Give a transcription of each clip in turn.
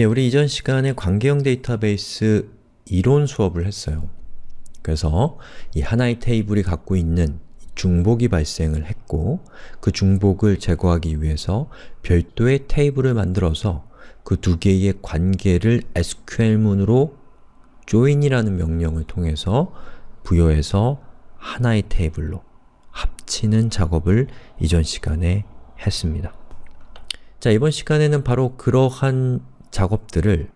예, 우리 이전 시간에 관계형 데이터베이스 이론 수업을 했어요. 그래서 이 하나의 테이블이 갖고 있는 중복이 발생을 했고 그 중복을 제거하기 위해서 별도의 테이블을 만들어서 그 두 개의 관계를 SQL문으로 join이라는 명령을 통해서 부여해서 하나의 테이블로 합치는 작업을 이전 시간에 했습니다. 자, 이번 시간에는 바로 그러한 작업들을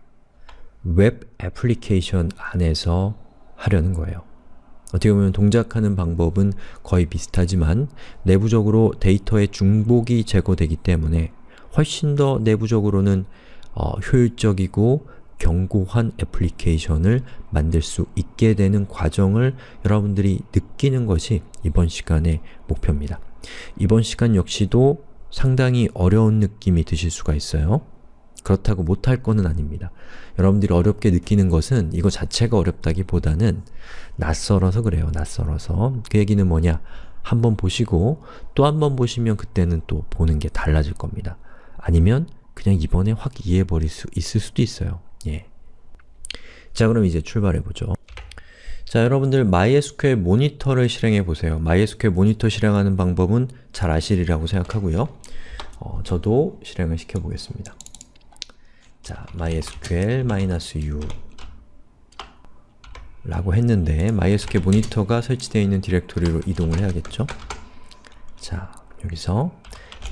웹 애플리케이션 안에서 하려는 거예요. 어떻게 보면 동작하는 방법은 거의 비슷하지만 내부적으로 데이터의 중복이 제거되기 때문에 훨씬 더 내부적으로는 어, 효율적이고 견고한 애플리케이션을 만들 수 있게 되는 과정을 여러분들이 느끼는 것이 이번 시간의 목표입니다. 이번 시간 역시도 상당히 어려운 느낌이 드실 수가 있어요. 그렇다고 못할 거는 아닙니다. 여러분들이 어렵게 느끼는 것은 이거 자체가 어렵다기보다는 낯설어서 그래요. 낯설어서. 그 얘기는 뭐냐? 한번 보시고 또 한 번 보시면 그때는 또 보는 게 달라질 겁니다. 아니면 그냥 이번에 확 이해해버릴 수 있을 수도 있어요. 예. 자 그럼 이제 출발해보죠. 자 여러분들 MySQL 모니터를 실행해보세요. MySQL 모니터 실행하는 방법은 잘 아시리라고 생각하고요. 어, 저도 실행을 시켜보겠습니다. 자, mysql-u 라고 했는데 MySQL 모니터가 설치되어 있는 디렉토리로 이동을 해야겠죠? 자, 여기서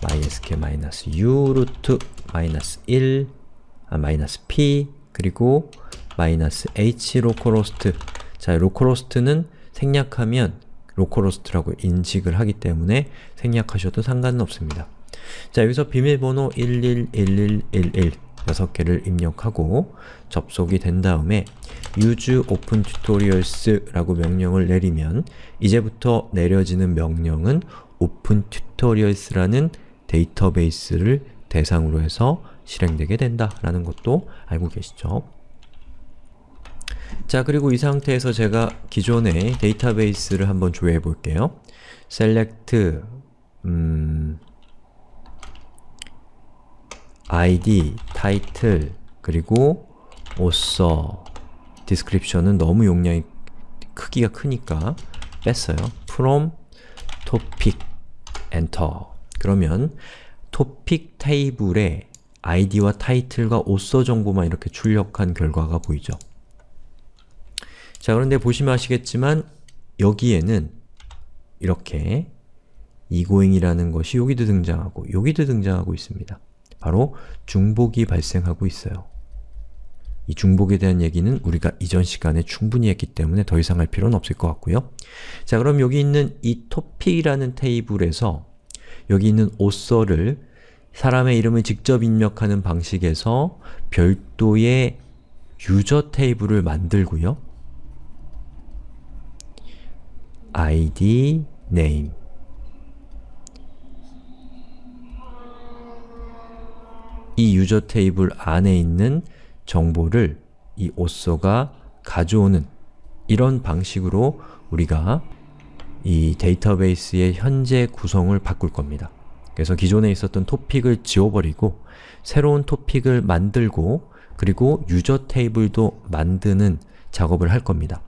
mysql-u root -1 아, -p 그리고 -h localhost 자, localhost는 생략하면 localhost라고 인식을 하기 때문에 생략하셔도 상관은 없습니다. 자, 여기서 비밀번호 111111 6개를 입력하고 접속이 된 다음에 use open tutorials 라고 명령을 내리면 이제부터 내려지는 명령은 open tutorials 라는 데이터베이스를 대상으로 해서 실행되게 된다 라는 것도 알고 계시죠? 자 그리고 이 상태에서 제가 기존의 데이터베이스를 한번 조회해 볼게요. select 음, id, title, 그리고 author, description은 너무 용량이 크기가 크니까 뺐어요. from topic, enter 그러면 토픽 테이블에 id와 title과 author 정보만 이렇게 출력한 결과가 보이죠. 자 그런데 보시면 아시겠지만 여기에는 이렇게 egoing이라는 것이 여기도 등장하고 여기도 등장하고 있습니다. 바로 중복이 발생하고 있어요. 이 중복에 대한 얘기는 우리가 이전 시간에 충분히 했기 때문에 더 이상 할 필요는 없을 것 같고요. 자 그럼 여기 있는 이 topic이라는 테이블에서 여기 있는 author를 사람의 이름을 직접 입력하는 방식에서 별도의 유저 테이블을 만들고요. id, name 이 유저 테이블 안에 있는 정보를 이 오서가 가져오는 이런 방식으로 우리가 이 데이터베이스의 현재 구성을 바꿀 겁니다. 그래서 기존에 있었던 토픽을 지워버리고 새로운 토픽을 만들고 그리고 user 테이블도 만드는 작업을 할 겁니다.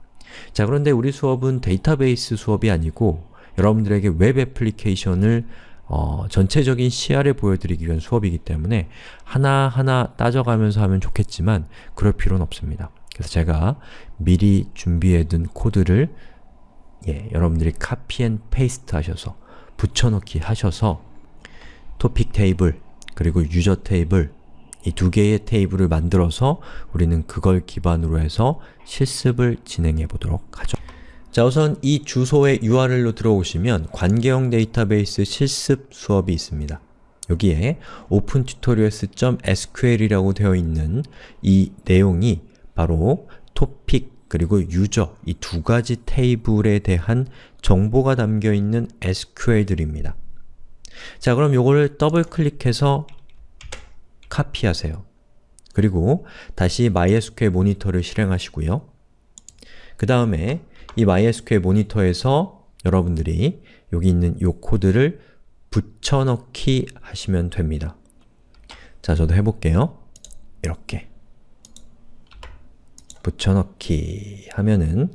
자 그런데 우리 수업은 데이터베이스 수업이 아니고 여러분들에게 웹 애플리케이션을 어, 전체적인 시야를 보여드리기 위한 수업이기 때문에 하나하나 따져가면서 하면 좋겠지만 그럴 필요는 없습니다. 그래서 제가 미리 준비해둔 코드를 예, 여러분들이 copy and paste 하셔서 붙여넣기 하셔서 토픽 테이블 그리고 user 테이블 이 두 개의 테이블을 만들어서 우리는 그걸 기반으로 해서 실습을 진행해 보도록 하죠. 자 우선 이 주소의 URL로 들어오시면 관계형 데이터베이스 실습 수업이 있습니다. 여기에 opentutorials.sql이라고 되어 있는 이 내용이 바로 토픽 그리고 유저 이 두 가지 테이블에 대한 정보가 담겨있는 SQL들입니다. 자 그럼 요거를 더블 클릭해서 카피하세요. 그리고 다시 MySQL 모니터를 실행하시고요. 그 다음에 이 MySQL 모니터에서 여러분들이 여기 있는 이 코드를 붙여넣기 하시면 됩니다. 자, 저도 해볼게요. 이렇게 붙여넣기 하면은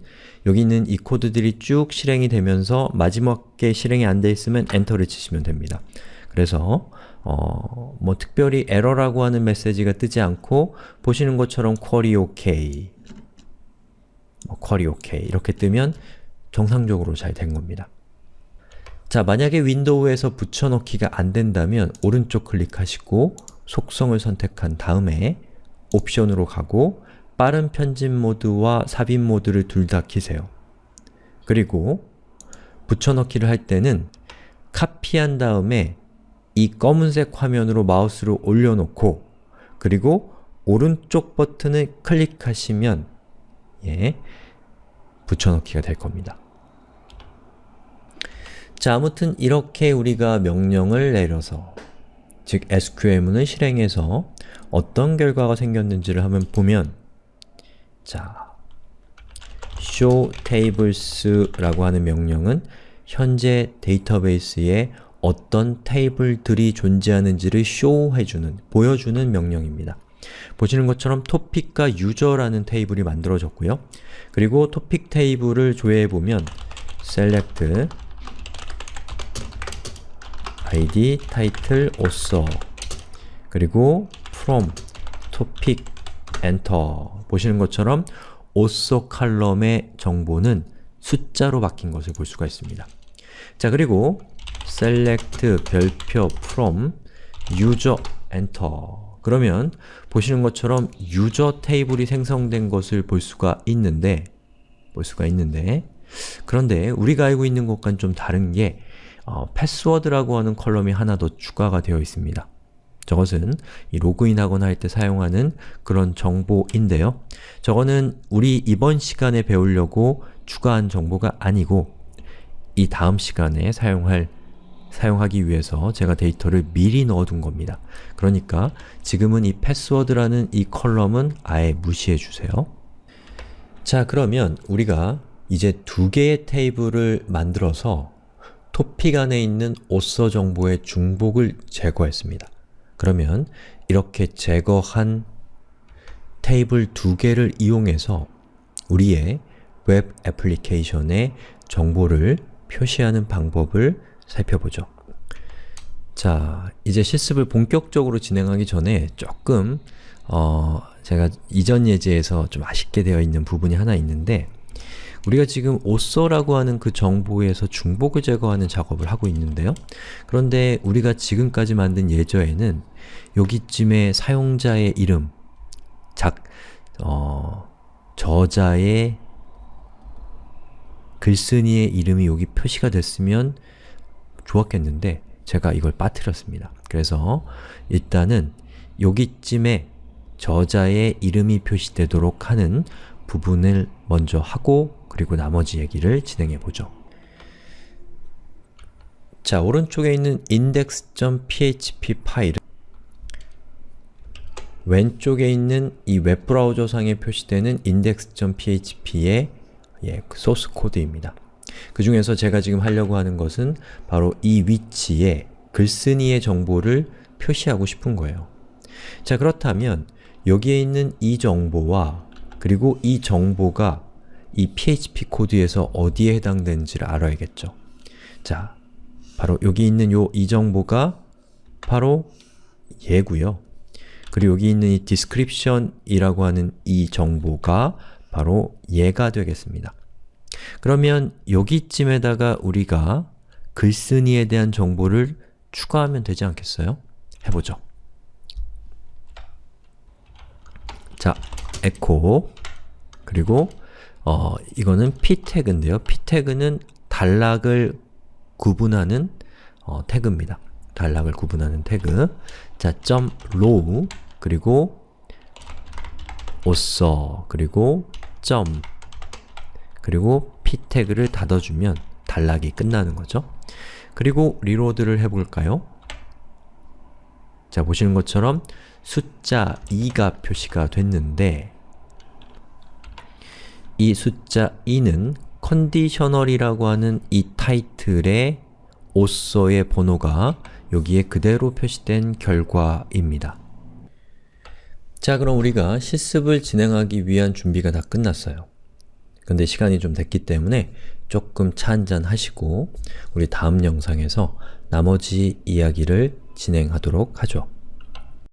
여기 있는 이 코드들이 쭉 실행이 되면서 마지막에 실행이 안 돼 있으면 엔터를 치시면 됩니다. 그래서 어, 뭐 특별히 에러라고 하는 메시지가 뜨지 않고 보시는 것처럼 query OK, 뭐 query OK 이렇게 뜨면 정상적으로 잘 된 겁니다. 자, 만약에 윈도우에서 붙여넣기가 안 된다면 오른쪽 클릭하시고 속성을 선택한 다음에 옵션으로 가고 빠른 편집 모드와 삽입 모드를 둘 다 키세요. 그리고 붙여넣기를 할 때는 카피한 다음에 이 검은색 화면으로 마우스를 올려놓고 그리고 오른쪽 버튼을 클릭하시면 예, 붙여넣기가 될 겁니다. 자, 아무튼 이렇게 우리가 명령을 내려서 즉 SQL문을 실행해서 어떤 결과가 생겼는지를 한번 보면 자, show tables라고 하는 명령은 현재 데이터베이스에 어떤 테이블들이 존재하는지를 show해주는, 보여주는 명령입니다. 보시는 것처럼 topic과 user라는 테이블이 만들어졌고요. 그리고 topic 테이블을 조회해보면 select id, title, author 그리고 from, topic, enter 보시는 것처럼 author 칼럼의 정보는 숫자로 바뀐 것을 볼 수가 있습니다. 자 그리고 select 별표 from user enter 그러면 보시는 것처럼 유저 테이블이 생성된 것을 볼 수가 있는데 볼 수가 있는데 그런데 우리가 알고 있는 것과는 좀 다른 게 어, 패스워드라고 하는 컬럼이 하나 더 추가가 되어 있습니다. 저것은 이 로그인하거나 할 때 사용하는 그런 정보인데요. 저거는 우리 이번 시간에 배우려고 추가한 정보가 아니고 이 다음 시간에 사용할 사용하기 위해서 제가 데이터를 미리 넣어둔 겁니다. 그러니까 지금은 이 패스워드라는 이 컬럼은 아예 무시해 주세요. 자 그러면 우리가 이제 두 개의 테이블을 만들어서 토픽 안에 있는 오서 정보의 중복을 제거했습니다. 그러면 이렇게 제거한 테이블 두 개를 이용해서 우리의 웹 애플리케이션에 정보를 표시하는 방법을 살펴보죠. 자, 이제 실습을 본격적으로 진행하기 전에 조금 어, 제가 이전 예제에서 좀 아쉽게 되어 있는 부분이 하나 있는데 우리가 지금 오서라고 하는 그 정보에서 중복을 제거하는 작업을 하고 있는데요. 그런데 우리가 지금까지 만든 예저에는 여기쯤에 사용자의 이름, 작, 어, 저자의 글쓴이의 이름이 여기 표시가 됐으면 좋았겠는데 제가 이걸 빠뜨렸습니다. 그래서 일단은 여기쯤에 저자의 이름이 표시되도록 하는 부분을 먼저 하고 그리고 나머지 얘기를 진행해 보죠. 자, 오른쪽에 있는 index.php 파일은 왼쪽에 있는 이 웹브라우저상에 표시되는 index.php의 예, 소스 코드입니다. 그 중에서 제가 지금 하려고 하는 것은 바로 이 위치에 글쓴이의 정보를 표시하고 싶은 거예요. 자 그렇다면 여기에 있는 이 정보와 그리고 이 정보가 이 PHP 코드에서 어디에 해당되는지를 알아야겠죠. 자, 바로 여기 있는 요 이 정보가 바로 얘고요. 그리고 여기 있는 이 description이라고 하는 이 정보가 바로 얘가 되겠습니다. 그러면 여기쯤에다가 우리가 글쓴이에 대한 정보를 추가하면 되지 않겠어요? 해보죠. 자, echo 그리고 어, 이거는 p 태그인데요. p 태그는 단락을 구분하는 어, 태그입니다. 단락을 구분하는 태그. 자, .row 그리고 author 그리고 점 그리고 p 태그를 닫아주면 단락이 끝나는 거죠. 그리고 리로드를 해볼까요? 자, 보시는 것처럼 숫자 2가 표시가 됐는데 이 숫자 2는 컨디셔널이라고 하는 이 타이틀의 오서의 번호가 여기에 그대로 표시된 결과입니다. 자 그럼 우리가 실습을 진행하기 위한 준비가 다 끝났어요. 근데 시간이 좀 됐기 때문에 조금 차 한잔 하시고 우리 다음 영상에서 나머지 이야기를 진행하도록 하죠.